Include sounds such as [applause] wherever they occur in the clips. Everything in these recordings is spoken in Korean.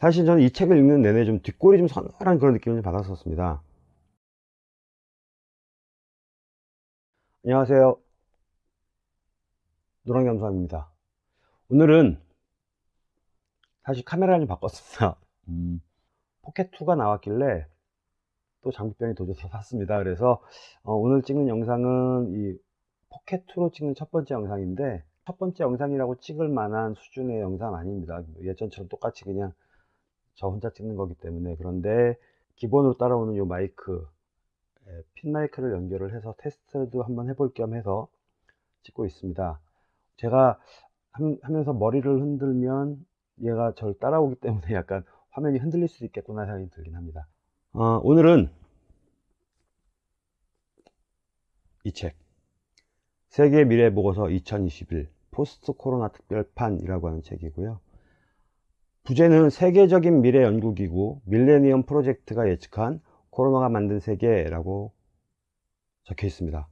사실 저는 이 책을 읽는 내내 좀 뒷골이 좀 서늘한 그런 느낌을 받았었습니다. 안녕하세요. 노랑잠수함입니다. 오늘은 사실 카메라를 좀 바꿨습니다. [laughs] 음, Pocket 2가 나왔길래 또 장비병이 도져서 샀습니다. 그래서 어, 오늘 찍는 영상은 이 Pocket 2로 찍는 첫 번째 영상인데 첫 번째 영상이라고 찍을 만한 수준의 영상 아닙니다. 예전처럼 똑같이 그냥 저 혼자 찍는 거기 때문에 그런데 기본으로 따라오는 이 마이크 예, 핀 마이크를 연결을 해서 테스트도 한번 해볼 겸 해서 찍고 있습니다. 제가 하면서 머리를 흔들면 얘가 저를 따라오기 때문에 [laughs] 약간 화면이 흔들릴 수도 있겠구나 생각이 들긴 합니다. 어, 오늘은 이 책, 세계 미래 보고서 2021 포스트 코로나 특별판이라고 하는 책이고요. 부제는 세계적인 미래 연구기구 밀레니엄 프로젝트가 예측한 코로나가 만든 세계라고 적혀 있습니다.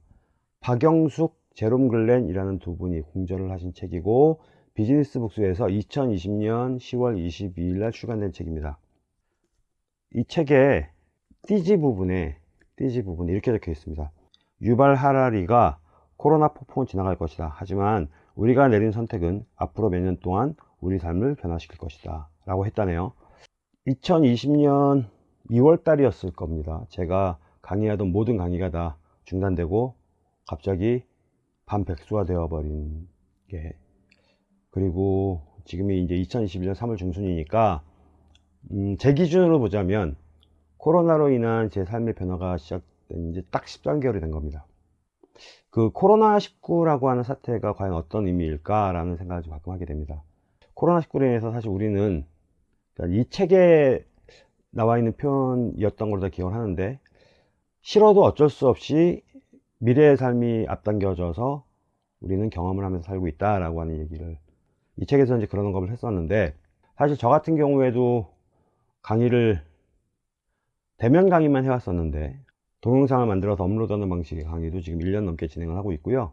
박영숙, 제롬 글렌이라는 두 분이 공전을 하신 책이고 비즈니스 북스에서 2020년 10월 22일 날 출간된 책입니다. 이 책의 띠지 부분에 띠지 부분에 이렇게 적혀 있습니다. 유발 하라리가 코로나 폭풍은 지나갈 것이다. 하지만 우리가 내린 선택은 앞으로 몇 년 동안 우리 삶을 변화시킬 것이다. 라고 했다네요. 2020년 2월 달이었을 겁니다. 제가 강의하던 모든 강의가 다 중단되고 갑자기 반백수가 되어버린 게 그리고 지금이 이제 2021년 3월 중순이니까 음, 제 기준으로 보자면 코로나로 인한 제 삶의 변화가 시작된 이제 딱 13개월이 된 겁니다. 그 코로나19라고 하는 사태가 과연 어떤 의미일까 라는 생각을 좀 가끔 하게 됩니다. 코로나19로 인해서 사실 우리는 그러니까 이 책에 나와 있는 표현이었던 걸로 다 기억을 하는데 싫어도 어쩔 수 없이 미래의 삶이 앞당겨져서 우리는 경험을 하면서 살고 있다 라고 하는 얘기를 이 책에서 이제 그런 언급을 했었는데 사실 저 같은 경우에도 강의를 대면 강의만 해왔었는데 동영상을 만들어서 업로드하는 방식의 강의도 지금 1년 넘게 진행을 하고 있고요.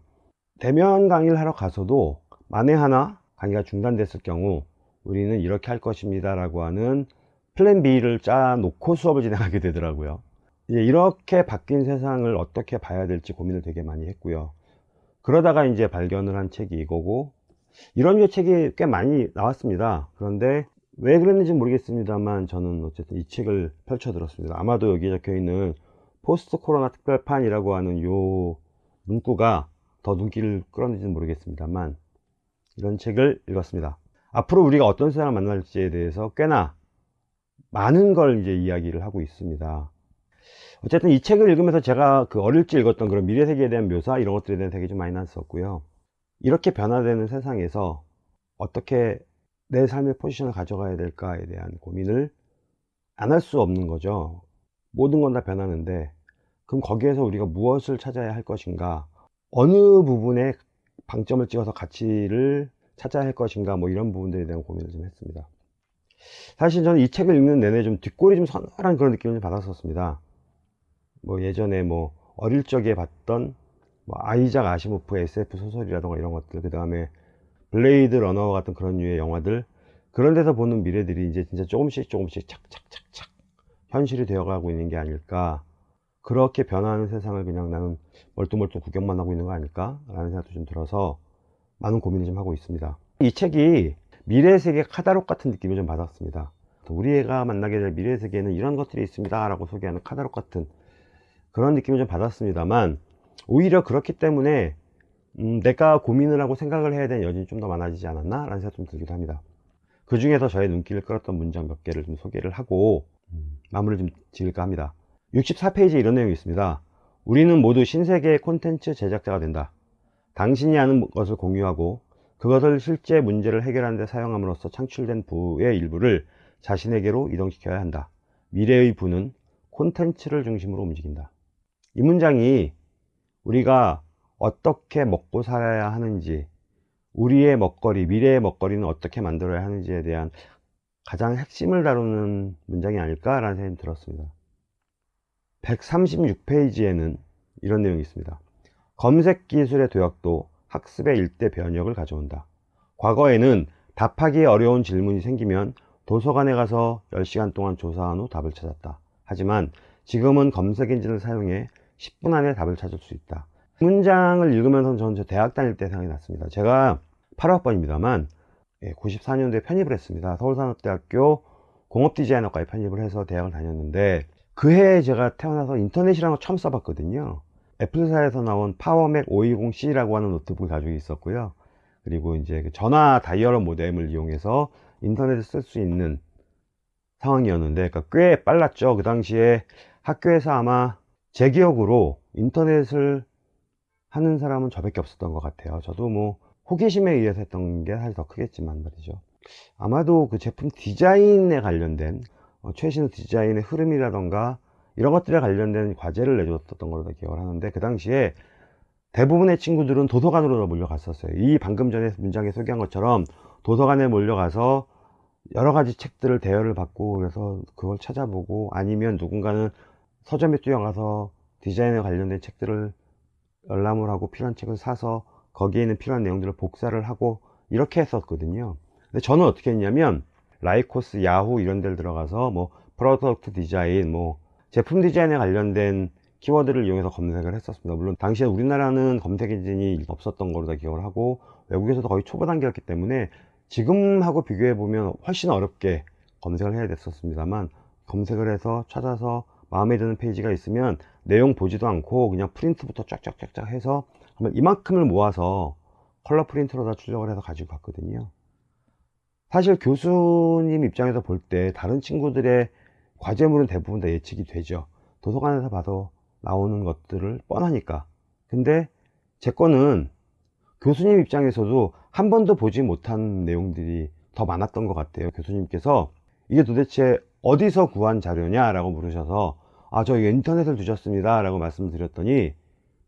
대면 강의를 하러 가서도 만에 하나 강의가 중단됐을 경우 우리는 이렇게 할 것입니다 라고 하는 플랜 B를 짜 놓고 수업을 진행하게 되더라고요. 이렇게 바뀐 세상을 어떻게 봐야 될지 고민을 되게 많이 했고요. 그러다가 이제 발견을 한 책이 이거고 이런 류 책이 꽤 많이 나왔습니다. 그런데 왜 그랬는지 모르겠습니다만 저는 어쨌든 이 책을 펼쳐 들었습니다. 아마도 여기에 적혀 있는 포스트 코로나 특별판이라고 하는 요 문구가 더 눈길을 끌었는지는 모르겠습니다만 이런 책을 읽었습니다. 앞으로 우리가 어떤 세상을 만날지에 대해서 꽤나 많은 걸 이제 이야기를 하고 있습니다. 어쨌든 이 책을 읽으면서 제가 그 어릴 적 읽었던 그런 미래 세계에 대한 묘사 이런 것들에 대한 생각이 좀 많이 났었고요. 이렇게 변화되는 세상에서 어떻게 내 삶의 포지션을 가져가야 될까에 대한 고민을 안 할 수 없는 거죠. 모든 건 다 변하는데 그럼 거기에서 우리가 무엇을 찾아야 할 것인가? 어느 부분에 방점을 찍어서 가치를 찾아야 할 것인가 뭐 이런 부분들에 대한 고민을 좀 했습니다. 사실 저는 이 책을 읽는 내내 좀 뒷골이 좀 서늘한 그런 느낌을 좀 받았었습니다. 뭐 예전에 뭐 어릴 적에 봤던 뭐 아이작 아시모프의 SF 소설이라던가 이런 것들 그 다음에 블레이드 러너 같은 그런 류의 영화들 그런 데서 보는 미래들이 이제 진짜 조금씩 조금씩 착착착착 현실이 되어가고 있는 게 아닐까 그렇게 변화하는 세상을 그냥 나는 멀뚱멀뚱 구경만 하고 있는 거 아닐까? 라는 생각도 좀 들어서 많은 고민을 좀 하고 있습니다. 이 책이 미래 세계 카다록 같은 느낌을 좀 받았습니다. 우리가 만나게 될 미래 세계에는 이런 것들이 있습니다 라고 소개하는 카다록 같은 그런 느낌을 좀 받았습니다만 오히려 그렇기 때문에 음, 내가 고민을 하고 생각을 해야 되는 여진이 좀 더 많아지지 않았나? 라는 생각 좀 들기도 합니다. 그 중에서 저의 눈길을 끌었던 문장 몇 개를 좀 소개를 하고 음, 마무리를 좀 지을까 합니다 64페이지에 이런 내용이 있습니다. 우리는 모두 신세계의 콘텐츠 제작자가 된다. 당신이 아는 것을 공유하고 그것을 실제 문제를 해결하는 데 사용함으로써 창출된 부의 일부를 자신에게로 이동시켜야 한다. 미래의 부는 콘텐츠를 중심으로 움직인다. 이 문장이 우리가 어떻게 먹고 살아야 하는지 우리의 먹거리, 미래의 먹거리는 어떻게 만들어야 하는지에 대한 가장 핵심을 다루는 문장이 아닐까라는 생각이 들었습니다. 136페이지에는 이런 내용이 있습니다. 검색 기술의 도약도 학습의 일대 변혁을 가져온다. 과거에는 답하기 어려운 질문이 생기면 도서관에 가서 10시간 동안 조사한 후 답을 찾았다. 하지만 지금은 검색 엔진을 사용해 10분 안에 답을 찾을 수 있다. 문장을 읽으면서 저는 저 대학 다닐 때 생각이 났습니다. 제가 8학번입니다만 94년도에 편입을 했습니다. 서울산업대학교 공업디자인과에 편입을 해서 대학을 다녔는데 그 해에 제가 태어나서 인터넷이라는 걸 처음 써봤거든요. 애플사에서 나온 PowerMac 520C라고 하는 노트북을 가지고 있었고요. 그리고 이제 그 전화 dial-up 모뎀을 이용해서 인터넷을 쓸 수 있는 상황이었는데 그러니까 꽤 빨랐죠. 그 당시에 학교에서 아마 제 기억으로 인터넷을 하는 사람은 저밖에 없었던 것 같아요. 저도 뭐 호기심에 의해서 했던 게 사실 더 크겠지만 말이죠. 아마도 그 제품 디자인에 관련된 어, 최신 디자인의 흐름이라던가 이런 것들에 관련된 과제를 내줬던 걸로 기억을 하는데 그 당시에 대부분의 친구들은 도서관으로 몰려갔었어요. 이 방금 전에 문장에 소개한 것처럼 도서관에 몰려가서 여러 가지 책들을 대여를 받고 그래서 그걸 찾아보고 아니면 누군가는 서점에 뛰어가서 디자인에 관련된 책들을 열람을 하고 필요한 책을 사서 거기에 있는 필요한 내용들을 복사를 하고 이렇게 했었거든요. 근데 저는 어떻게 했냐면 라이코스, 야후 이런 데를 들어가서 뭐 product design, 뭐 제품 디자인에 관련된 키워드를 이용해서 검색을 했었습니다. 물론 당시에 우리나라는 검색 엔진이 없었던 걸로 다 기억을 하고 외국에서도 거의 초보 단계였기 때문에 지금하고 비교해 보면 훨씬 어렵게 검색을 해야 됐었습니다만 검색을 해서 찾아서 마음에 드는 페이지가 있으면 내용 보지도 않고 그냥 프린트부터 쫙쫙쫙쫙 해서 이만큼을 모아서 컬러 프린트로 다 출력을 해서 가지고 갔거든요. 사실 교수님 입장에서 볼 때 다른 친구들의 과제물은 대부분 다 예측이 되죠. 도서관에서 봐도 나오는 것들을 뻔하니까. 근데 제 거는 교수님 입장에서도 한 번도 보지 못한 내용들이 더 많았던 것 같아요. 교수님께서 이게 도대체 어디서 구한 자료냐 라고 물으셔서 아, 저 인터넷을 두셨습니다 라고 말씀드렸더니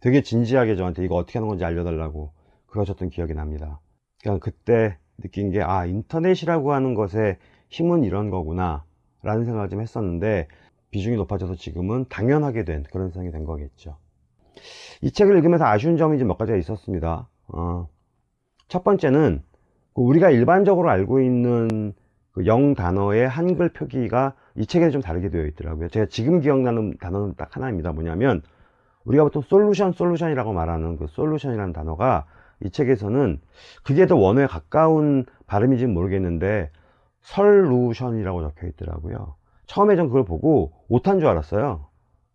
되게 진지하게 저한테 이거 어떻게 하는 건지 알려달라고 그러셨던 기억이 납니다. 그냥 그때 느낀 게 아, 인터넷이라고 하는 것의 힘은 이런 거구나 라는 생각을 좀 했었는데 비중이 높아져서 지금은 당연하게 된 그런 생각이 된 거겠죠. 이 책을 읽으면서 아쉬운 점이 좀 몇 가지가 있었습니다. 어, 첫 번째는 그 우리가 일반적으로 알고 있는 그 영 단어의 한글 표기가 이 책에는 좀 다르게 되어 있더라고요. 제가 지금 기억나는 단어는 딱 하나입니다. 뭐냐면 우리가 보통 솔루션, 솔루션이라고 말하는 그 솔루션이라는 단어가 이 책에서는 그게 더 원어에 가까운 발음인지는 모르겠는데 설루션이라고 적혀 있더라고요. 처음에 전 그걸 보고 오탄 줄 알았어요.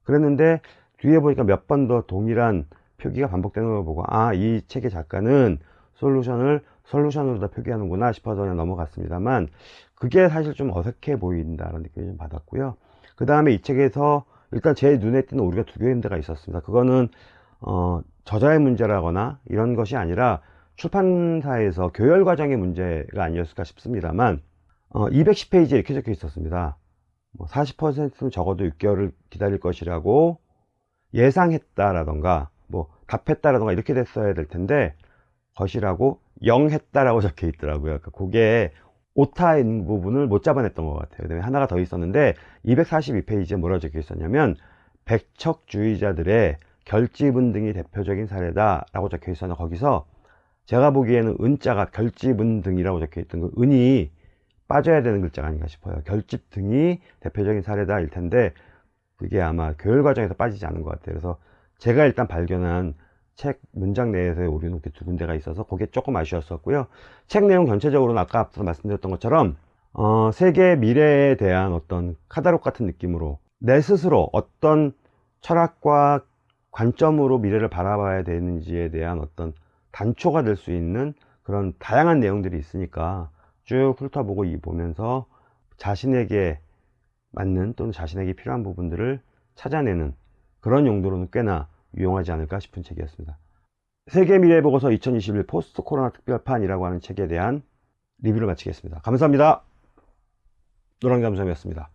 그랬는데 뒤에 보니까 몇 번 더 동일한 표기가 반복되는 걸 보고 아 이 책의 작가는 솔루션을 솔루션으로 다 표기하는구나 싶어서 그냥 넘어갔습니다만 그게 사실 좀 어색해 보인다는 느낌이 좀 받았고요. 그 다음에 이 책에서 일단 제 눈에 띄는 오류가 두 개인데가 있었습니다. 그거는 어, 저자의 문제라거나 이런 것이 아니라 출판사에서 교열 과정의 문제가 아니었을까 싶습니다만 어, 210페이지에 이렇게 적혀 있었습니다. 뭐 40%는 적어도 6개월을 기다릴 것이라고 예상했다라던가 뭐 답했다라던가 이렇게 됐어야 될 텐데 것이라고 영했다라고 [laughs] 적혀 있더라고요. 그러니까 그게 오타인 부분을 못 잡아냈던 것 같아요. 그다음에 하나가 더 있었는데 242페이지에 뭐라고 적혀 있었냐면 백척주의자들의 결집은 등이 대표적인 사례다 라고 적혀 있었는데 거기서 제가 보기에는 은자가 결집은 등이라고 적혀 있던 그 은이 빠져야 되는 글자가 아닌가 싶어요. 결집 등이 대표적인 사례다 일 텐데 그게 아마 교열 과정에서 빠지지 않은 것 같아요. 그래서 제가 일단 발견한 책 문장 내에서의 오류는 두 군데가 있어서 그게 조금 아쉬웠었고요. 책 내용 전체적으로는 아까 앞서 말씀드렸던 것처럼 어, 세계의 미래에 대한 어떤 카다록 같은 느낌으로 내 스스로 어떤 철학과 관점으로 미래를 바라봐야 되는지에 대한 어떤 단초가 될 수 있는 그런 다양한 내용들이 있으니까 쭉 훑어보고 이 보면서 자신에게 맞는 또는 자신에게 필요한 부분들을 찾아내는 그런 용도로는 꽤나 유용하지 않을까 싶은 책이었습니다. 세계 미래 보고서 2021 포스트 코로나 특별판이라고 하는 책에 대한 리뷰를 마치겠습니다. 감사합니다. 노랑감성이었습니다.